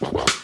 you